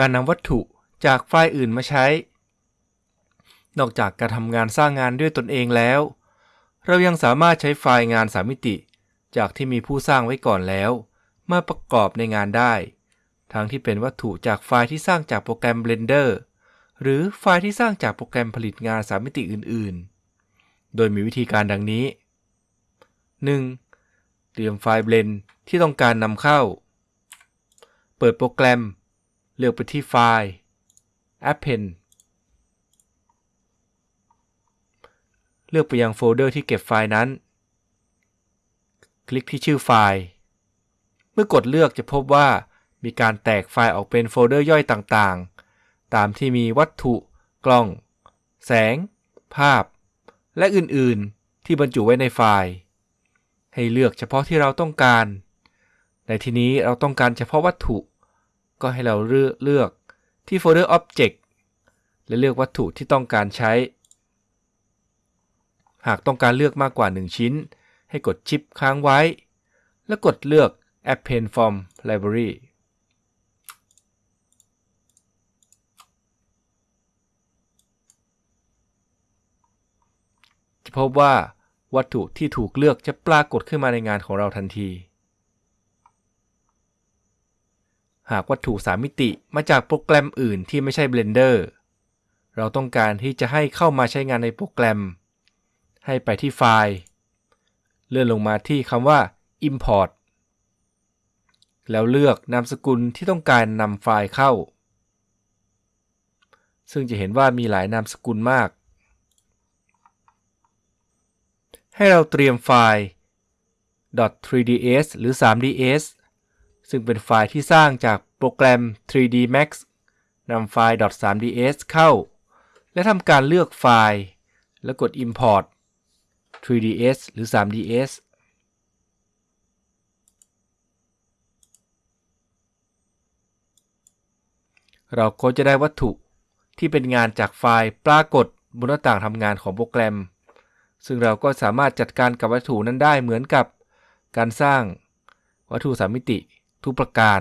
การนำวัตถุจากไฟล์อื่นมาใช้ นอกจากการทำงานสร้างงานด้วยตนเองแล้ว เรายังสามารถใช้ไฟล์งานสามมิติ จากที่มีผู้สร้างไว้ก่อนแล้ว มาประกอบในงานได้ ทั้งที่เป็นวัตถุจากไฟล์ที่สร้างจากโปรแกรม Blender หรือไฟล์ที่สร้างจากโปรแกรมผลิตงานสามมิติอื่นๆ โดยมีวิธีการดังนี้ 1. เตรียมไฟล์ Blend ที่ต้องการนำเข้า เปิดโปรแกรม เลือกไปที่ File Append เลือกไปยังโฟลเดอร์ที่เก็บไฟล์นั้น คลิกที่ชื่อไฟล์ เมื่อกดเลือกจะพบว่ามีการแตกไฟล์ออกเป็นโฟลเดอร์ย่อยต่างๆ ตามที่มีวัตถุ กล้อง แสง ภาพ และอื่นๆ ที่บรรจุไว้ในไฟล์ ให้เลือกเฉพาะที่เราต้องการ ในที่นี้เราต้องการเฉพาะวัตถุ ก็ให้เราเลือกเลือกที่โฟลเดอร์ Object และเลือกวัตถุที่ต้องการใช้ หากต้องการเลือกมากกว่า 1 ชิ้น ให้กดชิปค้างไว้ แล้วกดเลือก Append from Library จะพบว่าวัตถุที่ถูกเลือกจะปรากฏขึ้นมาในงานของเราทันที หากวัตถุ 3 มิติมาจากโปรแกรมอื่นที่ไม่ใช่ Blender เราต้องการที่จะให้เข้ามาใช้งานในโปรแกรม ให้ไปที่ไฟล์ เลื่อนลงมาที่คำว่า Import แล้วเลือกนามสกุลที่ต้องการนำไฟล์เข้า ซึ่งจะเห็นว่ามีหลายนามสกุลมาก ให้เราเตรียมไฟล์ .3ds หรือ 3ds ซึ่งเป็นไฟล์ที่สร้างจากโปรแกรม 3D Max นำไฟล์ .3ds เข้า และทำการเลือกไฟล์ แล้วกด Import 3ds หรือ 3ds เราก็จะได้วัตถุที่เป็นงานจากไฟล์ปรากฏบนหน้าต่างทำงานของโปรแกรม ซึ่งเราก็สามารถจัดการกับวัตถุนั้นได้เหมือนกับการสร้างวัตถุสามมิติทุกประการ